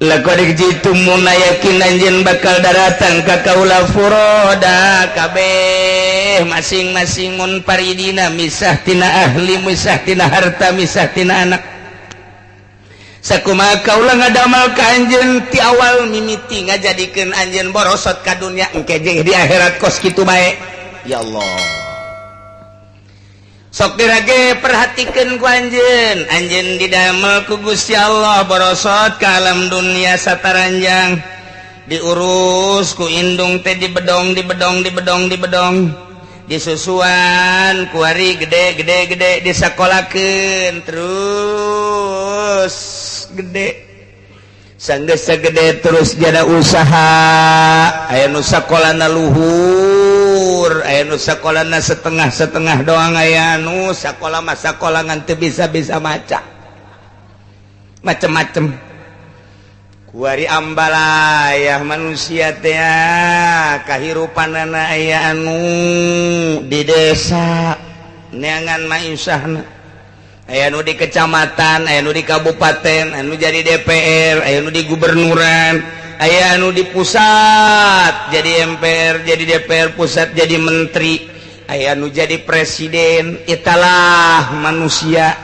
lekodik jitu muna yakin anjen bakal daratan ka kaula furoda. Kabeh masing-masing mun paridina misah tina ahli misah tina harta misah tina anak. Sakuma kaula ngadamal ka anjen ti awal mimiti ngajadikeun anjen borosot ka dunya engke jeung di akhirat kos kitu bae. Ya Allah. sokdirage perhatikan ku anjen didamel ku Gusti Allah borosot ke alam dunia sataranjang. Diurus ku indung teh di bedong di bedong di bedong di bedong disusuan kuari gede gede gede disekolakin terus gede. Sanggesa gede terus jada usaha. Aya nusakolana luhur. Luhur anu sekolah setengah-setengah doang ayanu sekolah masa sekolah nganti bisa-bisa maca. Macem-macem. Kuari ambalayah manusia teh kahirupan anak aya anu di desa. Neangan maisyahna aya nu di kecamatan aya nu di kabupaten anu jadi DPR aya nu di gubernuran. aya anu di pusat jadi MPR jadi DPR pusat jadi menteri. Aya anu jadi presiden italah manusia.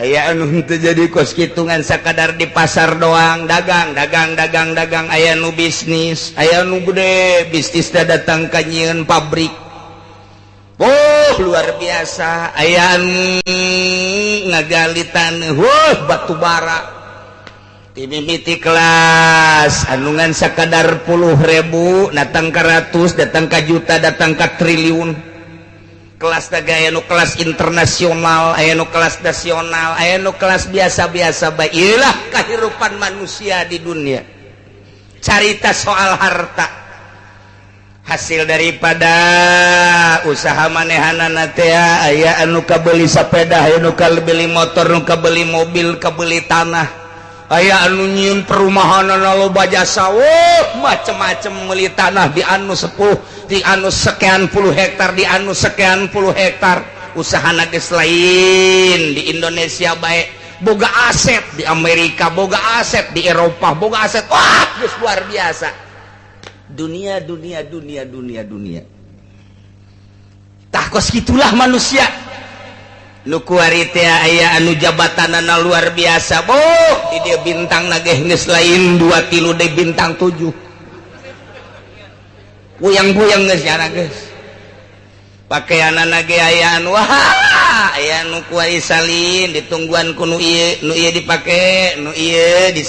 Aya anu itu jadi kos hitungan sekadar di pasar doang dagang dagang dagang dagang. Aya anu bisnis aya anu gede bisnis dah datang kanyian pabrik. Oh luar biasa. Aya anu ngagalitan wah batu bara. mimiti kelas. Anungan sekadar puluh ribu datang ke ratus datang ke juta datang ke triliun. Kelas taga nu kelas internasional anu kelas nasional anu kelas biasa-biasa baiklah kehidupan manusia di dunia. Carita soal harta. Hasil daripada usaha manehananatea aya anu kabeli sepeda anu kabeli motor anu kabeli mobil kebeli tanah. aya anu nyiun perumahanan loba jasa macem-macem meli tanah di anu 10 di anu sekian puluh hektar di anu sekian puluh hektar. Usaha nages lain di Indonesia baik boga aset di Amerika boga aset di Eropa boga aset wah luar biasa. Dunia dunia dunia dunia dunia. Takos gitulah manusia. lukuarite aya anu jabatanana luar biasa Bo! Dia bintang nagehnis lain dua kilo de bintang 7 puyang-buyang pakaian nagean Wah! Aya nu nukuari salin ditungguan ku nu dipakai nu di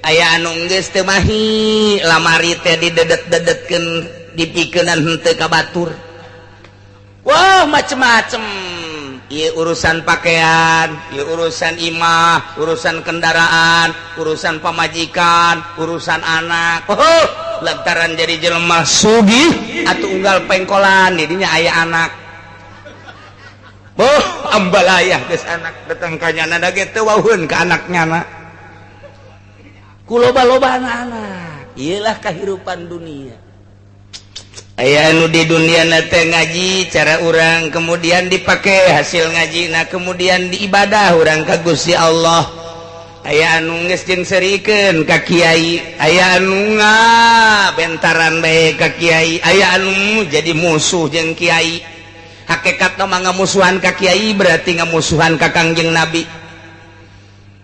aya anu anungges temahi lamari teh didedet-dedetken dipikinan hente kabatur Wow macem-macem. Urusan pakaian urusan imah urusan kendaraan urusan pemajikan urusan anak. Oh, lantaran jadi jelemah Sugi atau unggal pengkolan jadinya ayah anak. Oh ambalayah guys anak. Datang kanya nada gitu wahun ke anaknya nak kuloba-loba anak-anak. Iyalah kehidupan dunia. aya nu di dunia nate ngaji cara urang kemudian dipakai hasil ngaji nah kemudian diibadah orang kagusi Allah. Aya anu ngesjin seriken ka Kyai aya anu nga bentaran baik ka Kyai aya anu jadi musuh jeng Kyai hakekat manga musuhan ka Kyai berarti ngamusuhan kakangjeng nabi.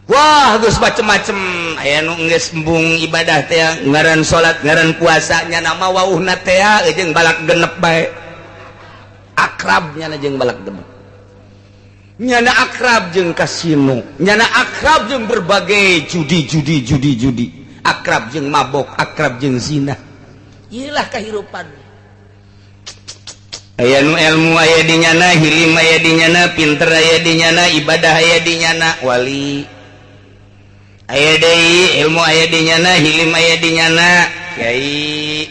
Wah Gus macem-macem. Aya nungembung ibadah ngaran salat ngaran puasanya nama Wow eh, jeng balak genep baik akrabnya najeng balak genep. Nyana akrab jeng kasino. Nyana akrab jeng berbagai judi-judi judi-judi akrab jeng mabok akrab jeng zina. Ilah kehidupan. Aya nu elmu aya dinyana hirim aya dinyana pinter aya dinyana ibadah aya dinyana wali. aya ilmu aya dinyana hilim aya dinyana Kyai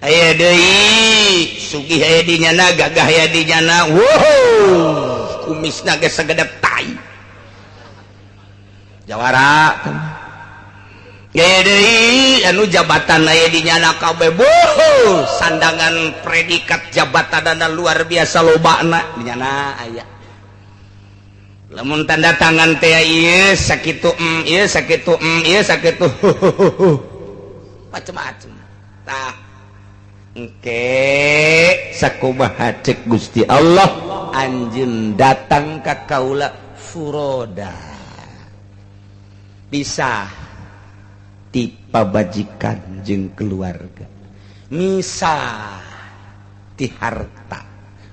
aya deui Sugi aya dinyana gagah aya dinyana wow! Kumis naga sagedeg tai. Jawara. Aya deui anu jabatan aya dinyana kabeh. Sandangan predikat jabatan dan luar biasa lobakna. Dinyana ayah namun tanda tangan T sakit sakit sakit macem-macemtah Oke sakkuba cek Gusti Allah. Anjing datang ka Kaula furoda. Bisa tipe bajikan jeng keluarga. Misa di harta.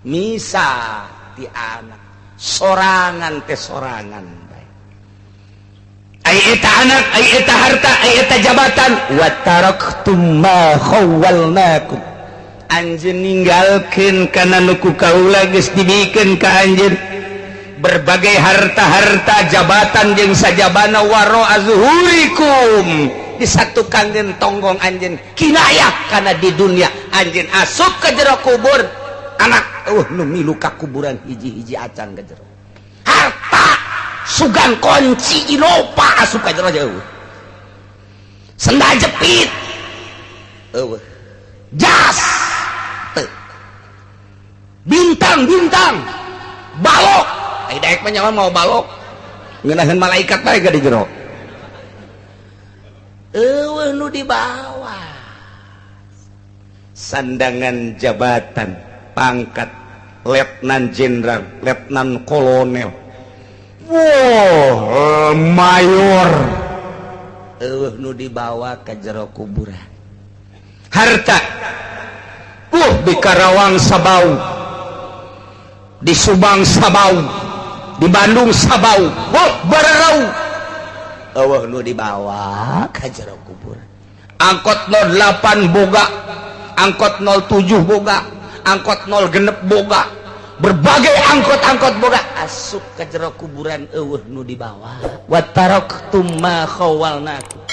Misa di anak. sorangan teh sorangan Ayeta anak ayeta harta ayeta jabatan. Wa taraktum ma khawwalnakum. Anjeun ninggalkeun kana nu kaula geus dibikeun ka anjeun. Berbagai harta-harta jabatan jeung sajabana waro azhurikum disatukan jeung tonggong anjeun. Kinayah kana di dunia. Anjeun asup ke jero kubur. anak. Uh, luka kuburan hiji-hiji acan ke jero harta sugan kunci inopa asup ke jero jauh sendal jepit. Uh, jas. Bintang-bintang balok. Eh daek menyawa mau balok. Ngenahin malaikat baik gak di jero? Uh, nu di bawah. Sandangan jabatan. pangkat letnan Jenderal letnan kolonel. Wow, eh, mayor. Uh, nu dibawa ke jero kuburan harta uh, di Karawang Sabau di Subang Sabau di Bandung Sabau. Uh, Barau uh, nu dibawa ke jero kubur. Angkot 08 boga angkot 07 boga. angkot 0 genep boga. Berbagai angkot-angkot boga. Asup ke jero kuburan eueuh nu di bawah. Wataraqtum ma khawalnaku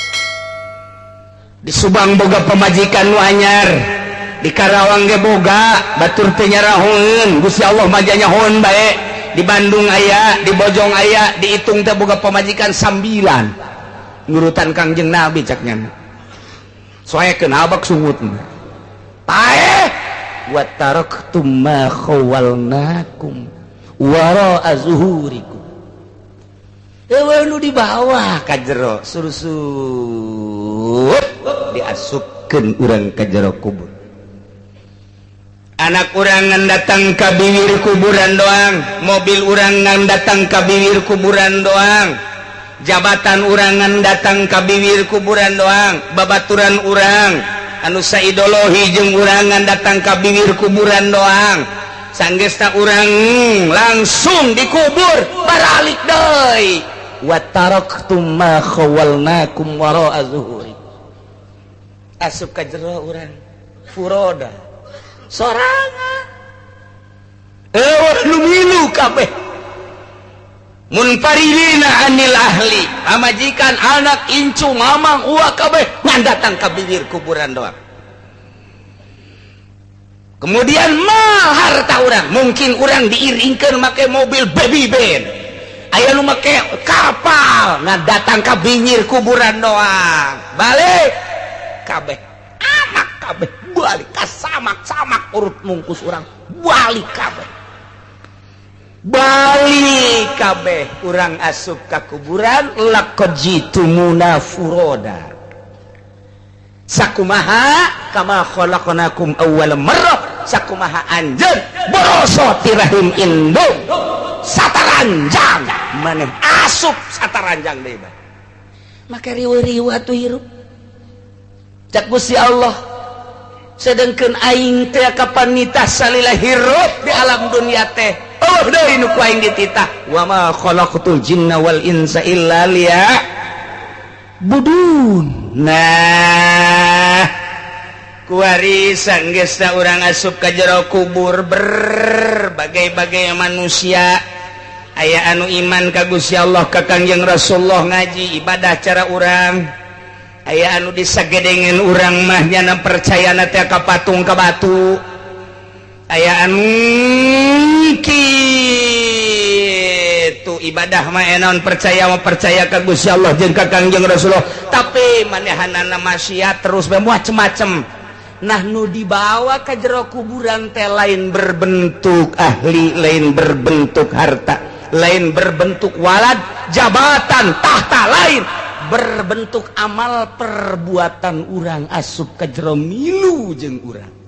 di Subang boga pemajikan nu anyar. Di Karawang ge boga batur teu nyaraheun Gusti Allah majanya hon bae. Di Bandung aya di Bojong aya dihitung teh boga pemajikan sambilan. Nurutan Kangjeng Nabi caknya. Soalnya kena sungut. Pae Eh, watarwalnakumhu di bawah kajero. Suruh diasupkan urang kajero kubur. Anak kurangan datang ke bibir kuburan doang. Mobil urangan datang ke bibir kuburan doang. Jabatan urangan datang ke bibir kuburan doang. Babaturan urang. anusa idolohi jenggurangan datang ka bibir kuburan doang. Sanggesta urang hmm, langsung dikubur baralik deui wa taraktu ma khawalnakum wara'a zuhuri. Asup ka jero urang furoda. Sorangan. Eh milu kabeh. Munparilina anil ahli amajikan anak incu mamang uak kabeh ngan datang ke bibir kuburan doang. Kemudian mah harta orang mungkin orang diiringkan pakai mobil baby band. Ayah lu make kapal ngan datang ke bibir kuburan doang. Balik kabeh anak kabeh balik kasamak samak urut mungkus orang balik kabeh. Bali kabeh kurang asup ka kuburan lakojitu munafuroda. Sakumaha kama khalaqnakum awwal marrah sakumaha anjeun boroso tirahim indung sataranjang maneh asup sataranjang deui maka riwa-riwa tu hirup. Cak Gusti Allah sedengkeun aing teh kapan nitah salila hirup di alam dunia teh. Oh, Allah dina kuain dititah, wa ma khalaqtul jinna wal insa illa liya. Budun. nah kuarisan gesta urang asup ka jero kubur berbagai-bagai manusia aya anu iman ka Gusti Allah ka Kangjeng Rasulullah ngaji ibadah cara urang aya anu disagedengan urang mah mahnyana percaya na teh ka patung ka batu ayaankitu ibadah mainon eh, percaya mau percaya ke Gusti Allah jeung kakangjeng Rasulullah. Tapi manehanana maksiat terus macem-macem. Nah nu dibawa ke jero kuburan teh lain berbentuk ahli lain berbentuk harta lain berbentuk walad jabatan tahta lain berbentuk amal perbuatan urang asup ke jero milu jeung urang.